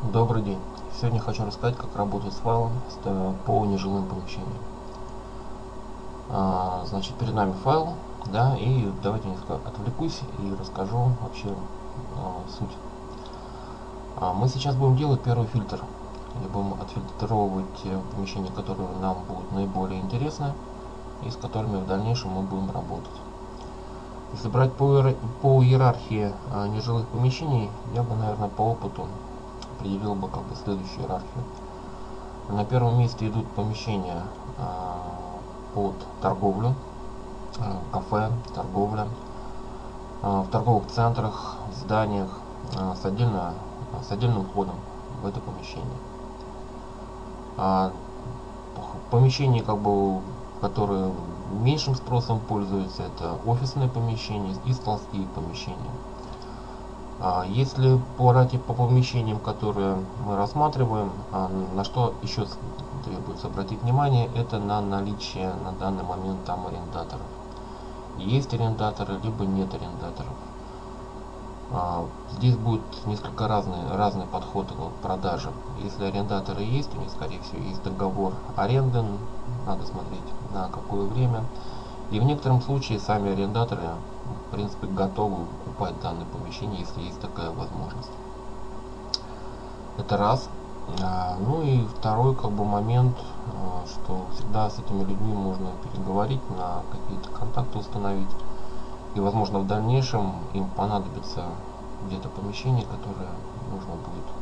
Добрый день. Сегодня хочу рассказать, как работать с файлом по нежилым помещениям. А, значит, перед нами файл, да, и давайте несколько отвлекусь и расскажу вообще а, суть. А, мы сейчас будем делать первый фильтр. И будем отфильтровывать те помещения, которые нам будут наиболее интересны и с которыми в дальнейшем мы будем работать. Если брать по, по иерархии а, нежилых помещений, я бы, наверное, по опыту определил бы как бы следующую иерархию. На первом месте идут помещения а, под торговлю, а, кафе, торговля, а, в торговых центрах, зданиях а, с, отдельно, с отдельным входом в это помещение. Помещения, как бы, которые меньшим спросом пользуются, это офисные помещения и складские помещения. А если по рате по помещениям, которые мы рассматриваем, а, на что еще требуется обратить внимание, это на наличие на данный момент там арендаторов. Есть арендаторы, либо нет арендаторов. А, здесь будет несколько разный, разный подход к продаже. Если арендаторы есть, у них, скорее всего, есть договор аренды, надо смотреть на какое время. И в некотором случае сами арендаторы в принципе готовы покупать данное помещение, если есть такая возможность. Это раз. А, ну и второй как бы момент, а, что всегда с этими людьми можно переговорить, на какие-то контакты установить. И возможно в дальнейшем им понадобится где-то помещение, которое нужно будет.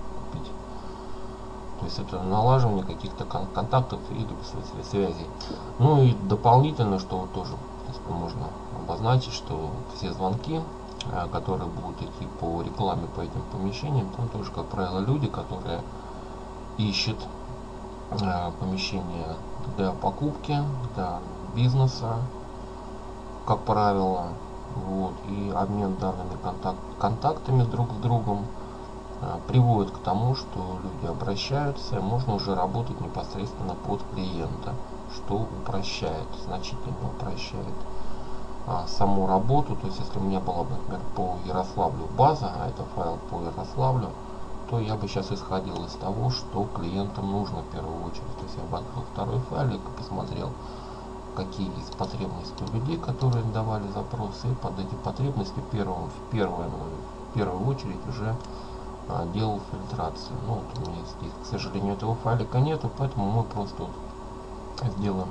То есть это налаживание каких-то кон контактов или связей. Ну и дополнительно, что вот тоже можно обозначить, что все звонки, э, которые будут идти по рекламе по этим помещениям, там тоже, как правило, люди, которые ищут э, помещения для покупки, для бизнеса, как правило, вот, и обмен данными контакт, контактами друг с другом приводит к тому, что люди обращаются, можно уже работать непосредственно под клиента, что упрощает, значительно упрощает а, саму работу, то есть если у меня была бы, например, по Ярославлю база, а это файл по Ярославлю, то я бы сейчас исходил из того, что клиентам нужно в первую очередь. То есть я бы открыл второй файлик и посмотрел, какие есть потребности у людей, которые давали запросы, и под эти потребности первым, в, первую, в первую очередь уже а, делал фильтрацию. Ну, вот у меня здесь, к сожалению, этого файлика нету, поэтому мы просто вот сделаем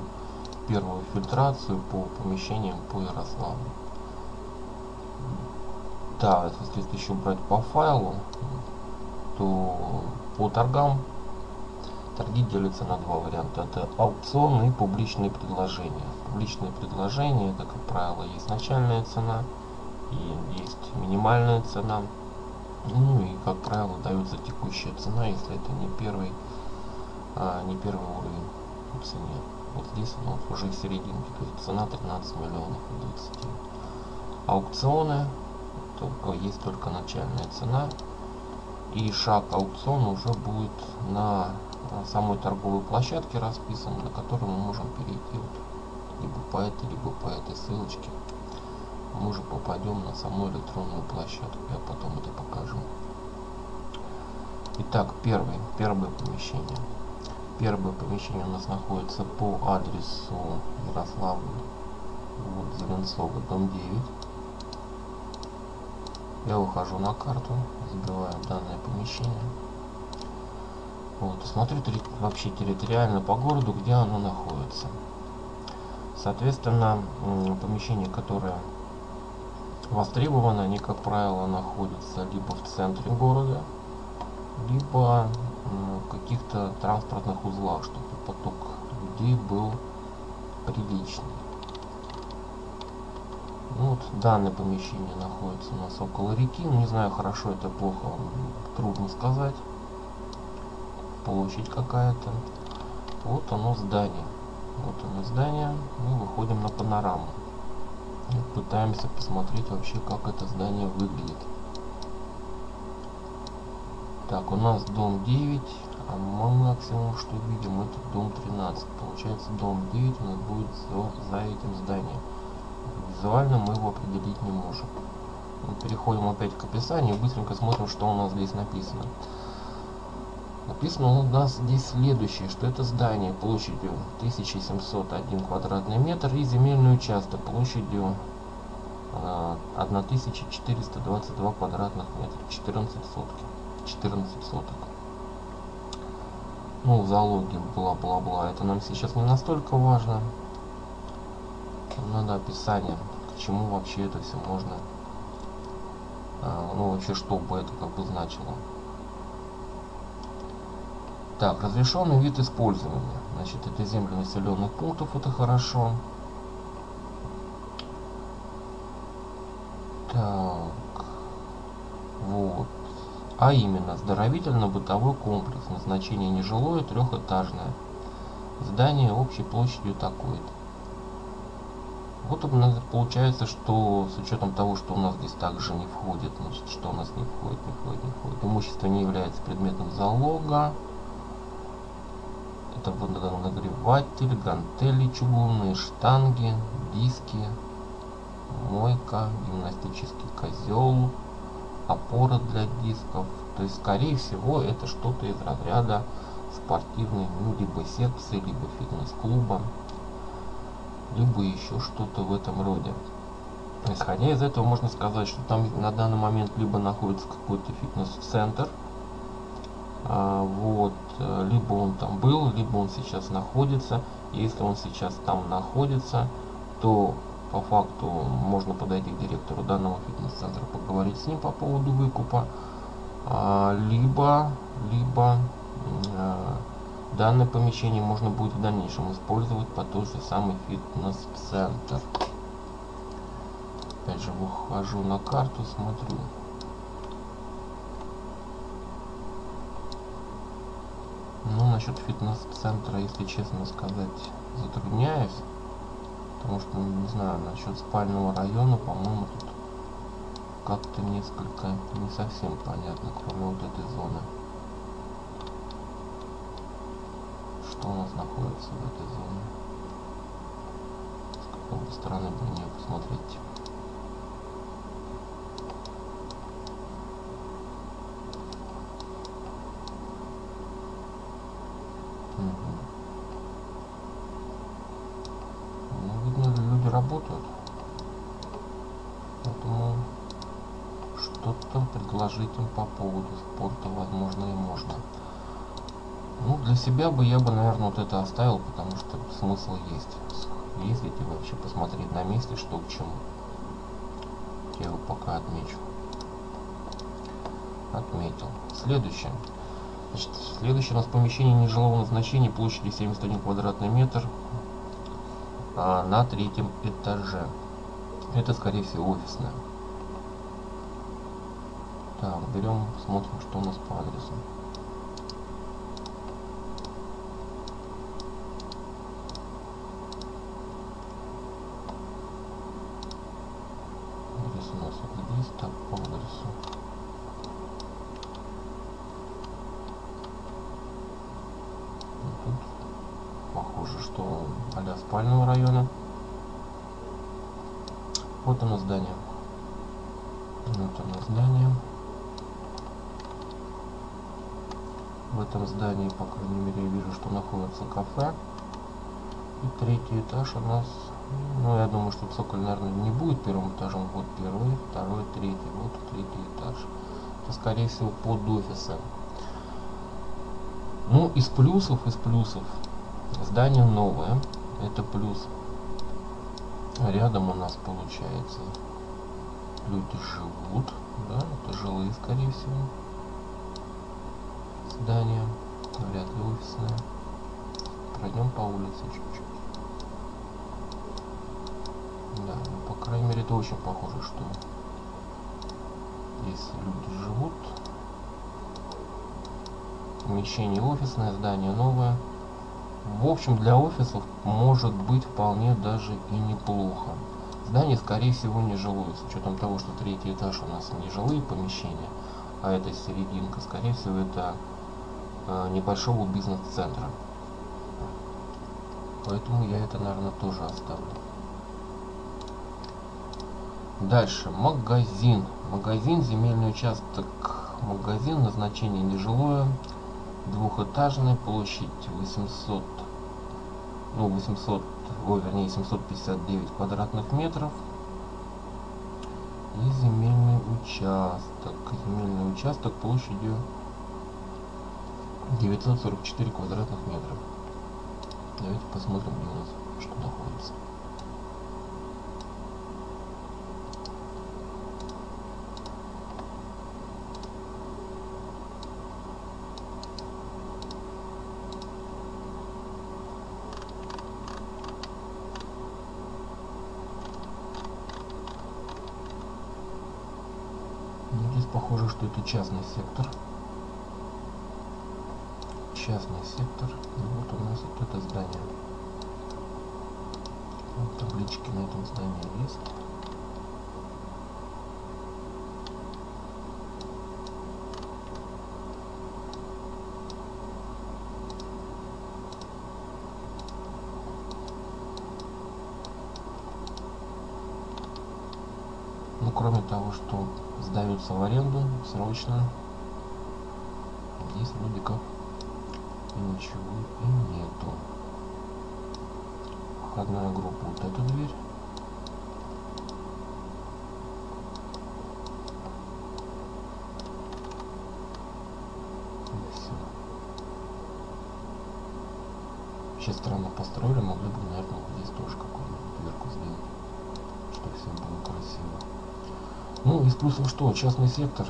первую фильтрацию по помещениям по Ярославлю. Да, если еще брать по файлу, то по торгам торги делятся на два варианта. Это аукционы и публичные предложения. Публичные предложения, это, как правило, есть начальная цена и есть минимальная цена. Ну и, как правило, дается текущая цена, если это не первый, а, не первый уровень в цене. Вот здесь ну, уже в серединке то есть цена 13 миллионов 20 аукционы только есть только начальная цена. И шаг аукциона уже будет на самой торговой площадке расписан на которой мы можем перейти вот, либо по этой либо по этой ссылочке мы уже попадем на саму электронную площадку я потом это покажу итак первый первое помещение Первое помещение у нас находится по адресу Ярославль, вот, Зеленцова, дом 9. Я выхожу на карту, забиваю данное помещение. Вот, смотрю вообще территориально по городу, где оно находится. Соответственно, помещение, которое востребовано, они, как правило, находятся либо в центре города, либо каких-то транспортных узлах, чтобы поток людей был приличный. Ну, вот данное помещение находится у нас около реки. Ну, не знаю, хорошо это плохо, трудно сказать. Площадь какая-то. Вот оно здание. Вот оно здание. Мы выходим на панораму. Пытаемся посмотреть вообще, как это здание выглядит. Так, у нас дом 9, а максимум, что видим, это дом 13. Получается, дом 9 у нас будет за, за этим зданием. Визуально мы его определить не можем. Переходим опять к описанию быстренько смотрим, что у нас здесь написано. Написано у нас здесь следующее, что это здание площадью 1701 квадратный метр и земельный участок площадью 1422 квадратных метра, 14 сотки, 14 соток. Ну, залоги, бла-бла-бла, это нам сейчас не настолько важно. Надо описание, к чему вообще это все можно, а, ну, вообще, что бы это как бы значило. Так, разрешенный вид использования. Значит, это земли населенных пунктов, это хорошо. Так, вот. А именно, оздоровительно-бытовой комплекс. Назначение нежилое, трехэтажное. Здание общей площадью такой-то. Вот у нас получается, что с учетом того, что у нас здесь также не входит, значит, что у нас не входит, не входит, не входит. Имущество не является предметом залога. Это водонагреватель, гантели чугунные, штанги, диски, мойка, гимнастический козел, опора для дисков. То есть, скорее всего, это что-то из разряда спортивной, ну, либо секции, либо фитнес-клуба, либо еще что-то в этом роде. Исходя из этого, можно сказать, что там на данный момент либо находится какой-то фитнес-центр, вот, либо он там был, либо он сейчас находится. Если он сейчас там находится, то по факту можно подойти к директору данного фитнес-центра, поговорить с ним по поводу выкупа, а, либо, либо а, данное помещение можно будет в дальнейшем использовать по тот же самый фитнес-центр. Опять же, выхожу на карту, смотрю. Ну, насчет фитнес-центра, если честно сказать, затрудняюсь. Потому что, не знаю, насчет спального района, по-моему, тут как-то несколько не совсем понятно, кроме вот этой зоны. Что у нас находится в этой зоне? С какой бы стороны бы мне посмотреть? работают. Поэтому что-то предложить им по поводу спорта, возможно, и можно. Ну, для себя бы я бы, наверное, вот это оставил, потому что смысл есть. Ездить и вообще посмотреть на месте, что к чему. Я его пока отмечу. Отметил. Следующее. Значит, следующее у нас помещение нежилого назначения площадью 71 квадратный метр а, на третьем этаже. Это, скорее всего, офисная. Так, берем, смотрим, что у нас по адресу. Адрес у нас вот здесь, так, по адресу. похоже, что а спального района. Вот оно здание. Вот оно здание. В этом здании, по крайней мере, я вижу, что находится кафе. И третий этаж у нас, ну, я думаю, что цоколь, наверное, не будет первым этажом. Вот первый, второй, третий. Вот третий этаж. Это, скорее всего, под офисом. Ну, из плюсов, из плюсов Здание новое. Это плюс. Рядом у нас получается люди живут. Да, это жилые, скорее всего. Здание. Вряд ли офисное. Пройдем по улице чуть-чуть. Да, ну, по крайней мере, это очень похоже, что здесь люди живут. Помещение офисное, здание новое. В общем для офисов может быть вполне даже и неплохо. Здание скорее всего не жилое с учетом того что третий этаж у нас не жилые помещения а это серединка. Скорее всего это э, небольшого бизнес-центра. Поэтому я это наверное тоже оставлю. Дальше. Магазин магазин земельный участок магазин назначение нежилое двухэтажный, площадь 800, ну 800, ой, вернее 759 квадратных метров. И земельный участок, земельный участок площадью 944 квадратных метров. Давайте посмотрим, где у нас что находится. Ну, здесь похоже, что это частный сектор. Частный сектор. И вот у нас вот это здание. Вот таблички на этом здании есть. Ну, кроме того, что сдаются в аренду срочно, здесь вроде как ничего и нету. Входная группа вот эту дверь. Вообще странно построили, могли бы, наверное, здесь тоже какую-нибудь дверку сделать, чтобы все было красиво. Ну, из плюсов что? Частный сектор.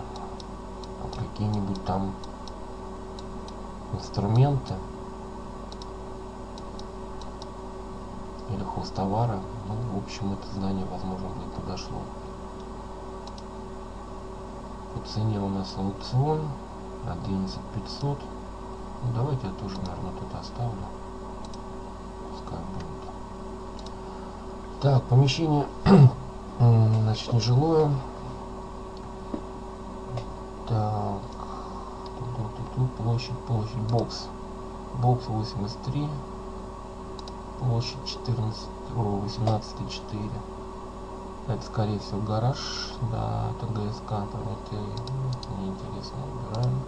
Какие-нибудь там инструменты. Или хостовары. Ну, в общем, это здание, возможно, будет подошло. По цене у нас аукцион. 11 500. Ну, давайте я тоже, наверное, тут оставлю. Пускай будет. Так, помещение, значит, нежилое. Так, тут, тут, площадь, площадь, бокс. Бокс 83. Площадь 14, о, 18,4. Это, скорее всего, гараж. Да, это ГСК, это неинтересно, убираем.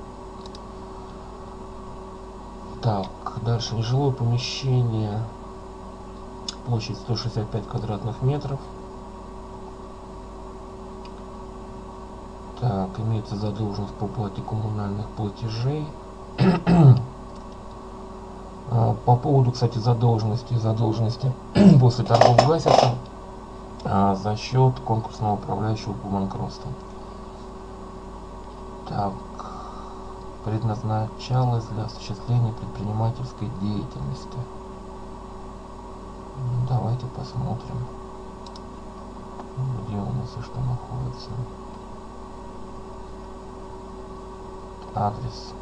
Так, дальше нежилое помещение. Площадь 165 квадратных метров. Так, имеется задолженность по уплате коммунальных платежей. А, по поводу, кстати, задолженности, задолженности после торгов гасятся а, за счет конкурсного управляющего по банкротству. Так, предназначалось для осуществления предпринимательской деятельности. Ну, давайте посмотрим, где у нас и что находится. адрес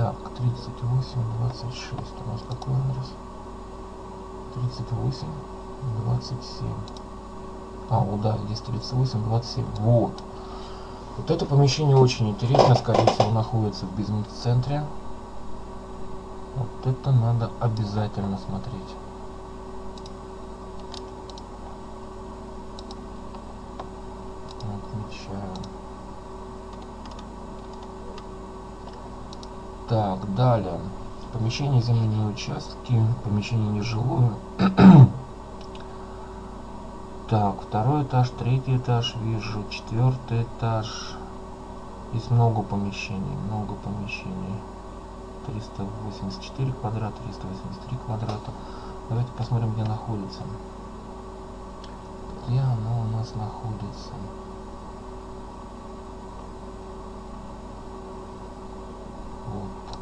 Так, 38, 26. У нас какой адрес? 38, 27. А, вот да, здесь 38, 27. Вот. Вот это помещение очень интересно, скорее всего, находится в бизнес-центре. Вот это надо обязательно смотреть. Отмечаю. Так, далее. Помещение земельные участки, помещение нежилое. так, второй этаж, третий этаж вижу, четвертый этаж. Здесь много помещений, много помещений. 384 квадрата, 383 квадрата. Давайте посмотрим, где находится. Где оно у нас находится? Вот.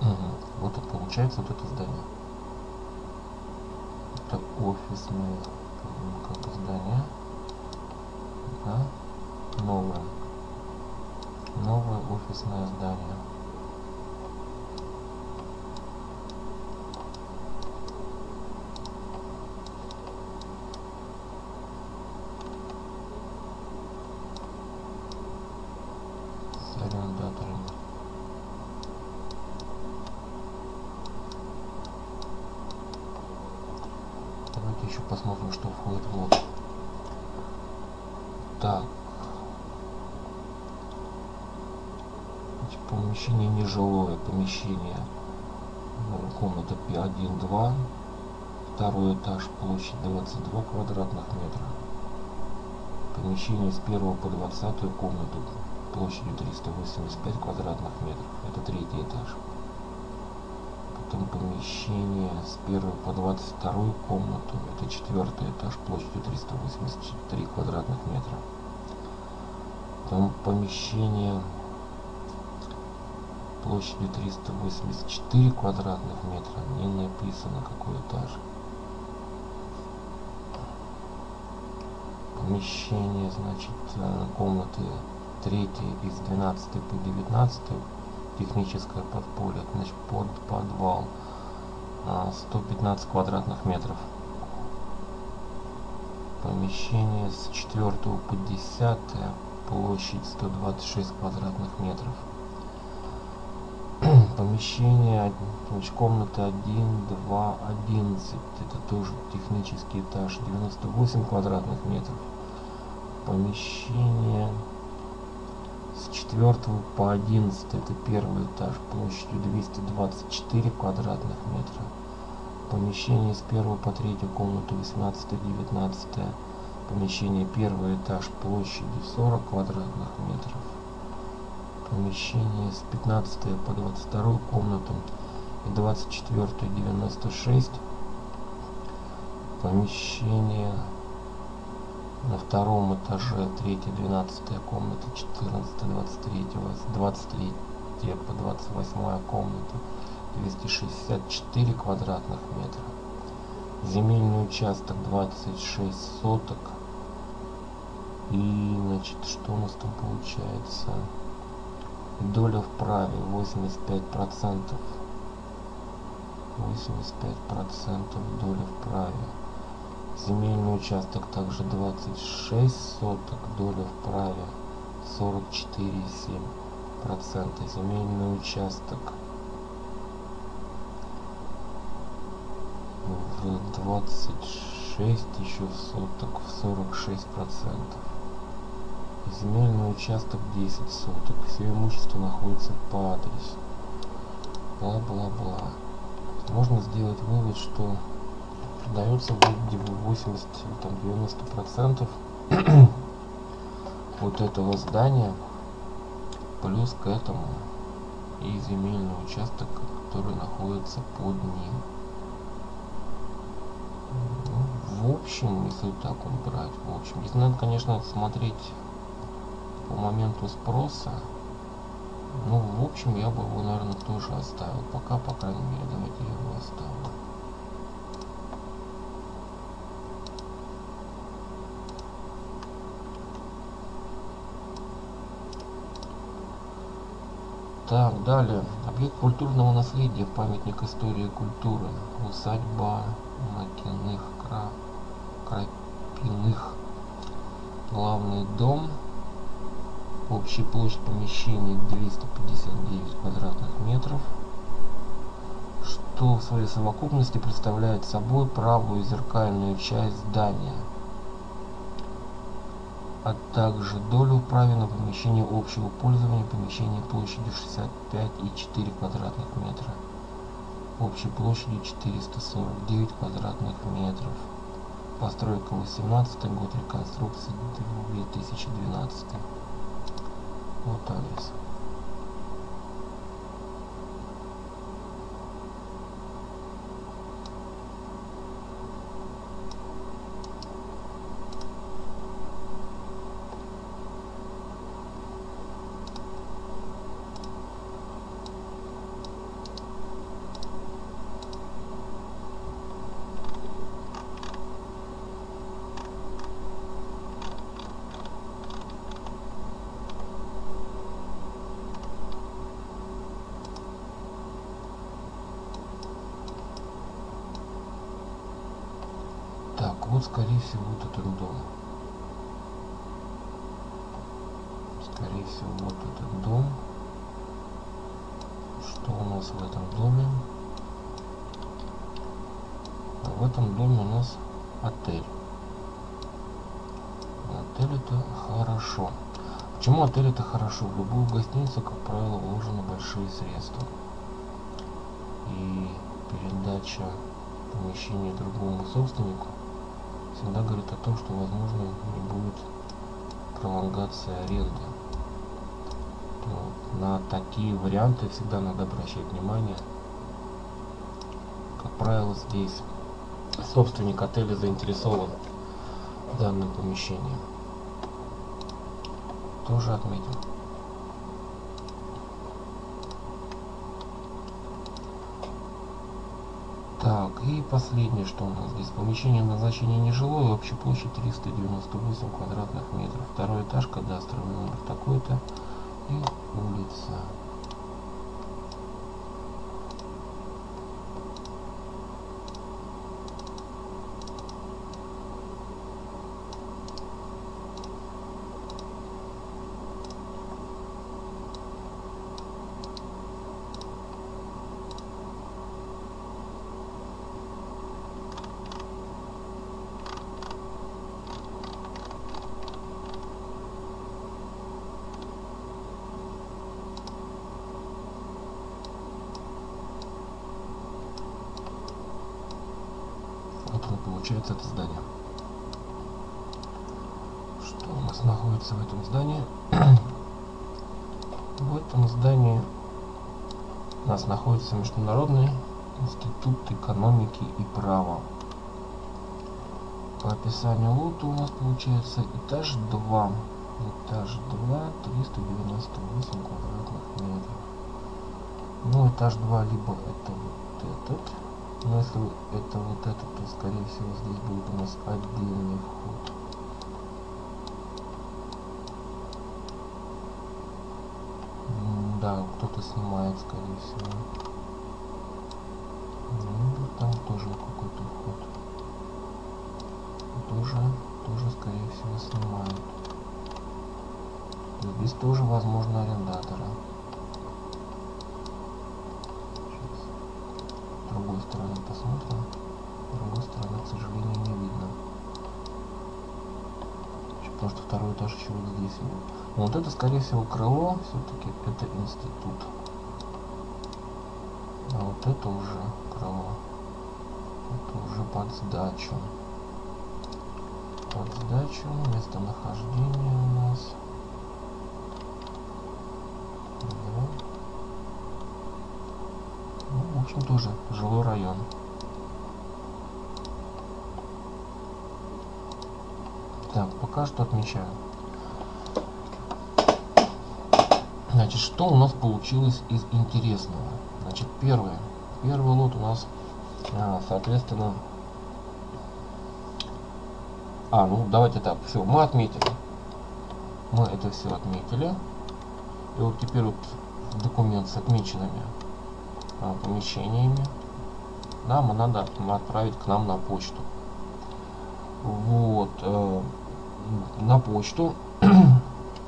Угу. Вот и получается вот это здание. Это офисное как бы здание. Да? Новое. Новое офисное здание. С арендаторами. Давайте еще посмотрим, что входит в лот. Значит, помещение нежилое, помещение комната 1-2, второй этаж, площадь 22 квадратных метра. Помещение с 1 по 20 комнату площадью 385 квадратных метров. Это третий этаж. Потом помещение с 1 по 22 комнату. Это четвертый этаж площадью 383 квадратных метра. Потом помещение площадью 384 квадратных метра. Не написано какой этаж. Помещение, значит, э, комнаты 3 из 12 по 19 техническое подполье, значит, под подвал 115 а, квадратных метров. Помещение с 4 по 10 площадь 126 квадратных метров. Помещение, значит, комната 1, 2, 11, это тоже технический этаж, 98 квадратных метров. Помещение с 4 по 11 это первый этаж площадью 224 квадратных метра. Помещение с 1 по 3 комнату 18-19. Помещение первый этаж площадью 40 квадратных метров. Помещение с 15 по 22 комнату и 24 96. Помещение на втором этаже 3 12 комната 14 23 23 по 28 комната 264 квадратных метра земельный участок 26 соток и значит что у нас там получается доля в праве 85 процентов 85 процентов доля в праве Земельный участок также 26 соток, доля в праве 44,7 процента. Земельный участок в 26 еще соток в 46 процентов. Земельный участок 10 соток. Все имущество находится по адресу. Бла-бла-бла. Можно сделать вывод, что продается где 80 там 90 процентов вот этого здания плюс к этому и земельный участок который находится под ним ну, в общем если так вот брать в общем здесь надо конечно смотреть по моменту спроса ну в общем я бы его наверное тоже оставил пока по крайней мере давайте я его оставлю Так, далее. Объект культурного наследия, памятник истории и культуры. Усадьба Макиных Кра... Крапиных. Главный дом. Общая площадь помещений 259 квадратных метров. Что в своей совокупности представляет собой правую зеркальную часть здания а также долю в праве на помещение общего пользования помещение площадью 65,4 квадратных метра общей площадью 449 квадратных метров постройка 18 год реконструкции 2012 вот вот, скорее всего, вот этот дом. Скорее всего, вот этот дом. Что у нас в этом доме? А в этом доме у нас отель. Отель это хорошо. Почему отель это хорошо? В любую гостиницу, как правило, вложены большие средства. И передача помещения другому собственнику всегда говорит о том, что возможно не будет пролонгация аренды. Вот. На такие варианты всегда надо обращать внимание. Как правило, здесь собственник отеля заинтересован в данном помещении. Тоже отметим. Так, и последнее, что у нас здесь. Помещение назначения нежилое, общая площадь 398 квадратных метров. Второй этаж, кадастровый номер такой-то и улица. Вот оно получается это здание. Что у нас находится в этом здании? в этом здании у нас находится Международный институт экономики и права. По описанию лота у нас получается этаж 2. Этаж 2, 398 квадратных метров. Ну, этаж 2 либо это вот этот но если это вот это, то скорее всего здесь будет у нас отдельный вход. Да, кто-то снимает, скорее всего. Ну, там тоже какой-то вход. Тоже, тоже, скорее всего, снимают. Здесь тоже возможно арендаторы. Посмотрим. С другой стороны, к сожалению, не видно. Потому что второй этаж еще вот здесь. Но вот это, скорее всего, крыло. Все-таки это институт. А вот это уже крыло. Это уже под сдачу. Под сдачу. Местонахождение у нас. Общем, тоже жилой район. Так, пока что отмечаю. Значит, что у нас получилось из интересного? Значит, первое. Первый лот у нас, а, соответственно... А, ну давайте так, все, мы отметили. Мы это все отметили. И вот теперь вот документ с отмеченными помещениями. Нам надо отправить к нам на почту. Вот э, на почту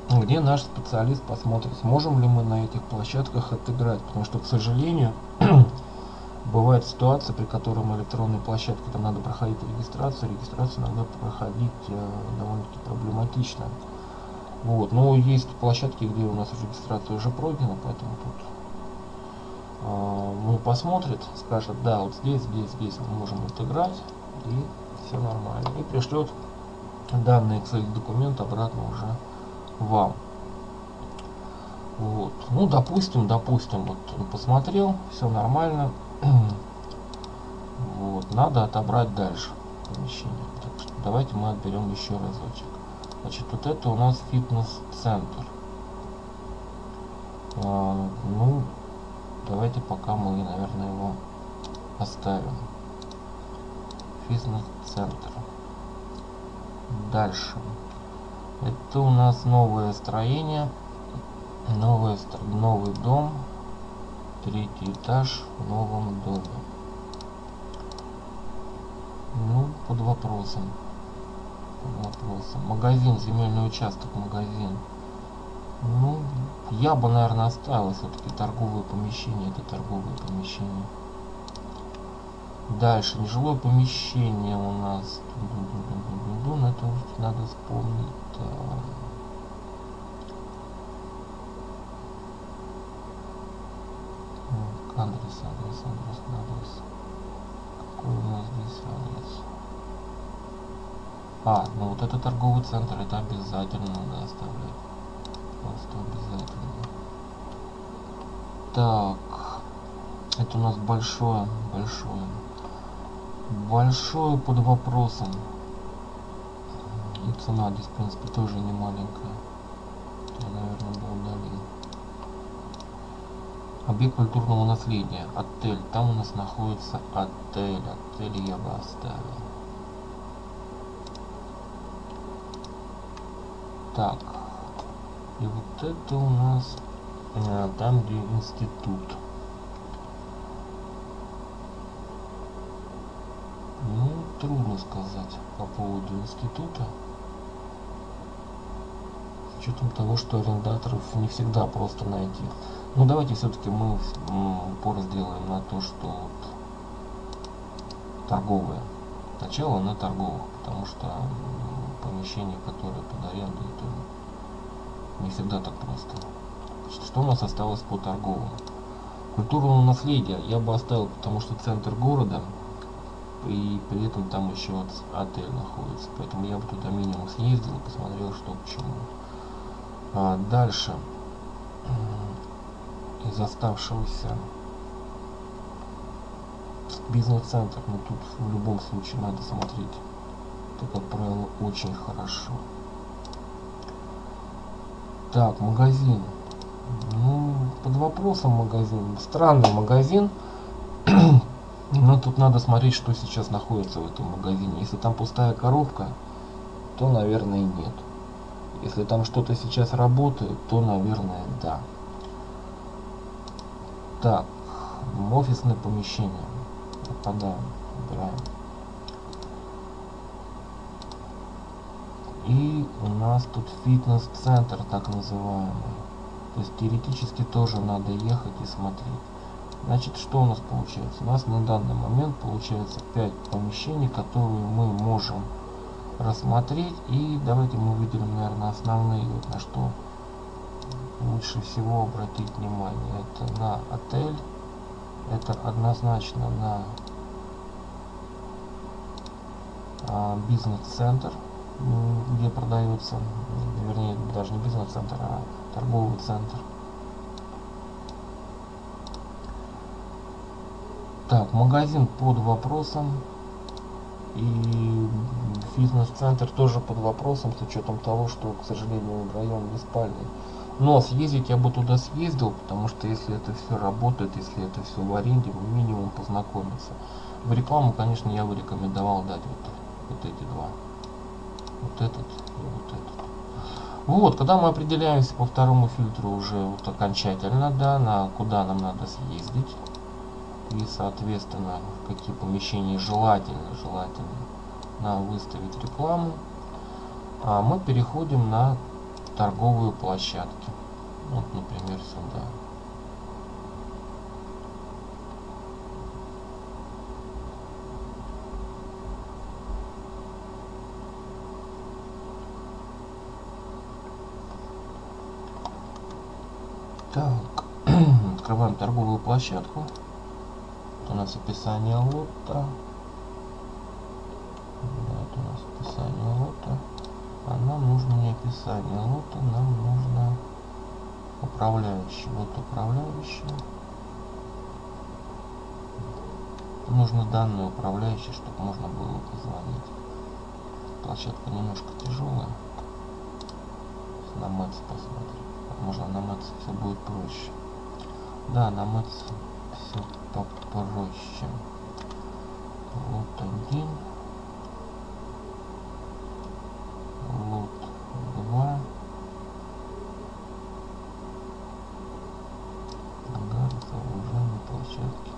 где наш специалист посмотрит сможем ли мы на этих площадках отыграть. Потому что к сожалению бывает ситуация при которой электронной площадке там надо проходить регистрацию регистрацию надо проходить э, довольно-таки проблематично. Вот но есть площадки где у нас регистрация уже пройдена поэтому тут а, ну, посмотрит, скажет, да, вот здесь, здесь, здесь мы можем отыграть, и все нормально. И пришлет данный Excel документ обратно уже вам. Вот. Ну, допустим, допустим, вот он посмотрел, все нормально. вот, надо отобрать дальше помещение. Так что давайте мы отберем еще разочек. Значит, вот это у нас фитнес-центр. А, ну, Давайте пока мы, наверное, его оставим. Фитнес-центр. Дальше. Это у нас новое строение. Новое, новый дом. Третий этаж в новом доме. Ну, под вопросом. Под вопросом. Магазин, земельный участок, магазин. Ну, я бы, наверное, оставил все-таки торговые помещения. Это торговые помещения. Дальше, нежилое помещение у нас. Ну, это надо вспомнить. Адрес, адрес, адрес, адрес. Какой у нас здесь адрес? А, ну вот это торговый центр, это обязательно надо оставлять. Просто обязательно. Так. Это у нас большое, большое. Большое под вопросом. И цена здесь, в принципе, тоже не маленькая. Я, наверное, бы удалил. Объект культурного наследия. Отель. Там у нас находится отель. Отель я бы оставил. Так. И вот это у нас э, там, где институт. Ну, трудно сказать по поводу института. С учетом того, что арендаторов не всегда просто найти. Ну, давайте все-таки мы упор сделаем на то, что вот торговые. Начало на торговых, потому что помещения, которые под аренду, это не всегда так просто. Что у нас осталось по торговым? Культурного наследия я бы оставил, потому что центр города, и при этом там еще отель находится. Поэтому я бы туда минимум съездил посмотрел, что к чему. А дальше из оставшегося бизнес-центр, но тут в любом случае надо смотреть. Это, как правило, очень хорошо. Так, магазин. Ну, под вопросом магазин. Странный магазин. Но тут надо смотреть, что сейчас находится в этом магазине. Если там пустая коробка, то, наверное, нет. Если там что-то сейчас работает, то, наверное, да. Так, офисное помещение. Отпадаем, убираем. И у нас тут фитнес-центр, так называемый. То есть теоретически тоже надо ехать и смотреть. Значит, что у нас получается? У нас на данный момент получается 5 помещений, которые мы можем рассмотреть. И давайте мы выделим, наверное, основные, вот на что лучше всего обратить внимание. Это на отель. Это однозначно на а, бизнес-центр, где продается, вернее, даже не бизнес-центр, а торговый центр. Так, магазин под вопросом. И фитнес-центр тоже под вопросом, с учетом того, что, к сожалению, район не спальный. Но съездить я бы туда съездил, потому что если это все работает, если это все в аренде, минимум познакомиться. В рекламу, конечно, я бы рекомендовал дать вот, вот эти два. Вот этот и вот этот. Вот, когда мы определяемся по второму фильтру уже вот окончательно, да, на куда нам надо съездить. И, соответственно, в какие помещения желательно, желательно нам выставить рекламу. А мы переходим на торговые площадки. Вот, например, сюда. Так, открываем торговую площадку. Вот у нас описание лота. Это у нас описание лота а нам нужно не описание лота, нам нужно управляющий. Вот управляющий. Нужно данные управляющие, чтобы можно было позвонить. Площадка немножко тяжелая. На Мэтс посмотрим. Можно на Мэтс все будет проще. Да, на Мэтс все попроще. Вот один. лот 2 ангар сооружение площадки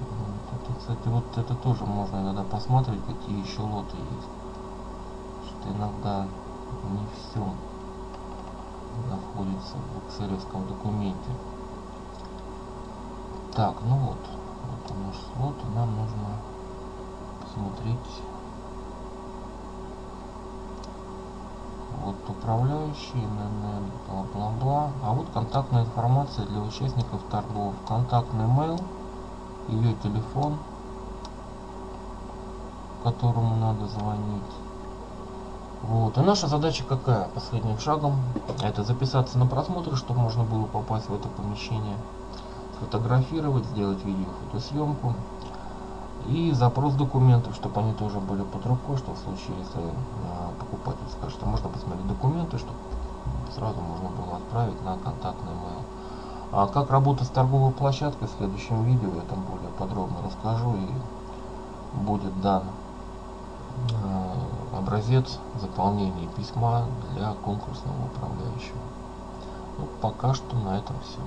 вот это Кстати, вот это тоже можно иногда посмотреть, какие еще лоты есть. Что иногда не все находится в экселевском документе. Так, ну вот, вот наш слот, и нам нужно посмотреть вот управляющий, ННН, бла-бла-бла. А вот контактная информация для участников торгов. Контактный mail, ее телефон, которому надо звонить. Вот. И наша задача какая? Последним шагом это записаться на просмотр, чтобы можно было попасть в это помещение, фотографировать, сделать видео фотосъемку и запрос документов, чтобы они тоже были под рукой, что в случае, если э, покупатель скажет, что можно посмотреть документы, чтобы сразу можно было отправить на контактный mail. А как работать с торговой площадкой в следующем видео я там более подробно расскажу и будет дан образец заполнения письма для конкурсного управляющего. Ну, пока что на этом все.